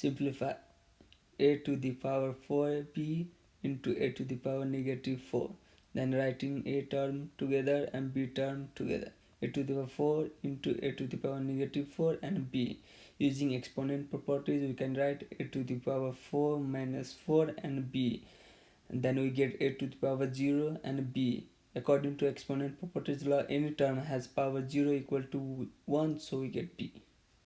simplify a to the power 4b into a to the power negative 4 then writing a term together and b term together. A to the power 4 into a to the power negative 4 and b. Using exponent properties we can write a to the power 4 minus 4 and b. And then we get a to the power 0 and b. According to exponent properties law any term has power 0 equal to 1 so we get b.